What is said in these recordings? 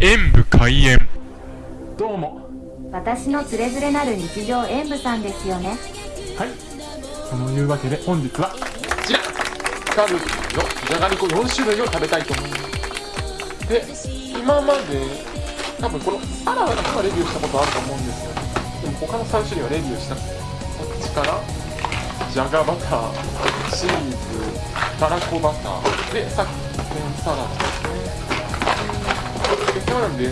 演武開演。どうも。私のつれづれなる日常演舞さんですよね。はい。そのいうわけで本日は。こちらカルビーのじゃがりこ4種類を食べたいと思いますで今まで多分このサラダだけはレビューしたことあると思うんですよでも他の3種類はレビューしたくてこっちからじゃがバターチーズたらこバターでさっきのサラダですねでなんで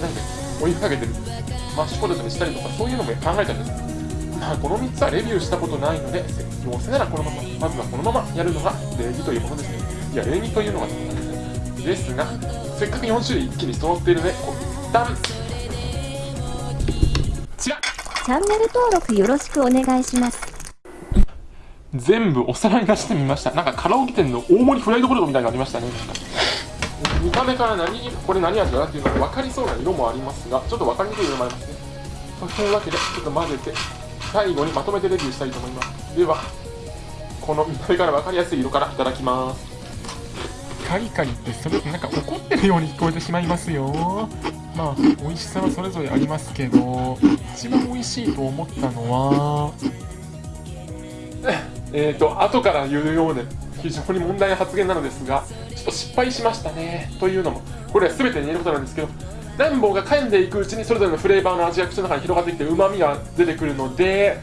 なんでお湯かけてるマッシュポテトにしたりとかそういうのも考えたんですまあこの3つはレビューしたことないのでどうせならこのまままずはこのままやるのが礼儀というものですねいや礼儀というのがですですがせっかく4種類一気に揃っているので一旦ちらチャンネル登録よろしくお願いします全部お皿に出してみました。なんかカラオケ店の大盛りフライドポテトみたいになりましたね。見た目から何これ何味だなっていうのが分かりそうな色もありますがちょっと分かりにくい色もありますね。というわけでちょっと混ぜて最後にまとめてレビューしたいと思います。ではこの見た目から分かりやすい色からいただきます。カリカリってそれとなんか怒ってるように聞こえてしまいますよ。まあ美味しさはそれぞれありますけど一番美味しいと思ったのは？えーと後から言うようで非常に問題な発言なのですがちょっと失敗しましたね。というのもこれは全て言えることなんですけどランボーが噛んでいくうちにそれぞれのフレーバーの味が口の中に広がってきてうまみが出てくるので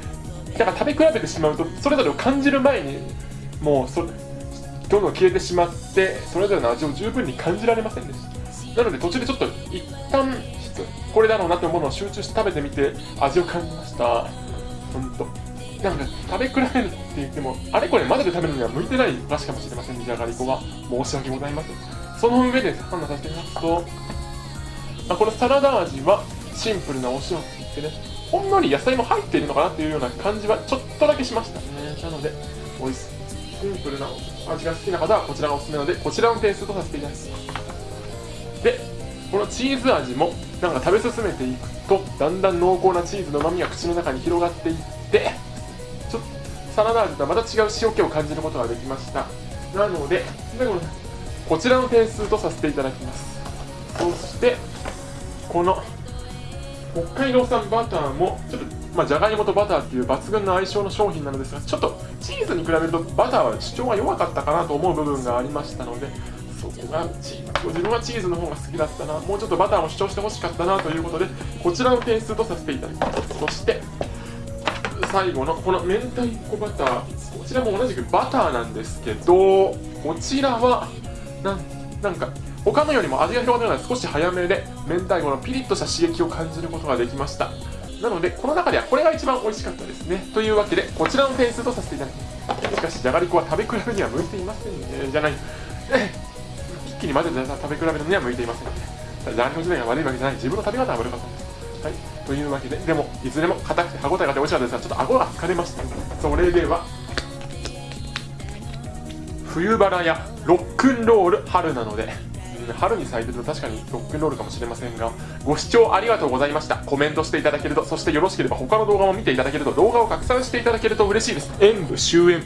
だから食べ比べてしまうとそれぞれを感じる前にもうそどんどん消えてしまってそれぞれの味を十分に感じられませんでした。なので途中でちょっと一旦これだろうなと思うものを集中して食べてみて味を感じました。本当。なんか食べ比べるって言ってもあれこれ混ぜて食べるには向いてないお菓子かもしれませんじゃがりこは。申し訳ございませんその上で判断させてみますと、あ、このサラダ味はシンプルなお塩って言ってねほんのり野菜も入っているのかなっていうような感じはちょっとだけしましたね。なので美味しいシンプルな味が好きな方はこちらがおすすめなのでこちらの点数とさせていただきます。でこのチーズ味もなんか食べ進めていくとだんだん濃厚なチーズの旨味が口の中に広がっていってサラダ味とはまた違う塩気を感じることができました。なのでこちらの点数とさせていただきます。そしてこの北海道産バターもちょっとまあ、じゃがいもとバターっていう抜群の相性の商品なのですがちょっとチーズに比べるとバターは主張が弱かったかなと思う部分がありましたのでそこがチーズ自分はチーズの方が好きだったなもうちょっとバターも主張してほしかったなということでこちらの点数とさせていただきます。そして最後のこの明太子バターこちらも同じくバターなんですけどこちらはなんなんか他のよりも味が広がるのが少し早めで明太子のピリッとした刺激を感じることができました。なのでこの中ではこれが一番美味しかったですね。というわけでこちらの点数とさせていただきます。しかしじゃがりこは食べ比べには向いていませんね。じゃない。一気に混ぜて食べ比べには向いていませんね。じゃがりこ自体が悪いわけじゃない。自分の食べ方が悪かったんです。はい、というわけででもいずれも硬くて歯応えがあって美味しかったですがちょっと顎が疲れました。それでは冬バラやロックンロール春なので。春に咲いてると確かにロックンロールかもしれませんがご視聴ありがとうございました。コメントしていただけるとそしてよろしければ他の動画も見ていただけると動画を拡散していただけると嬉しいです。演武終演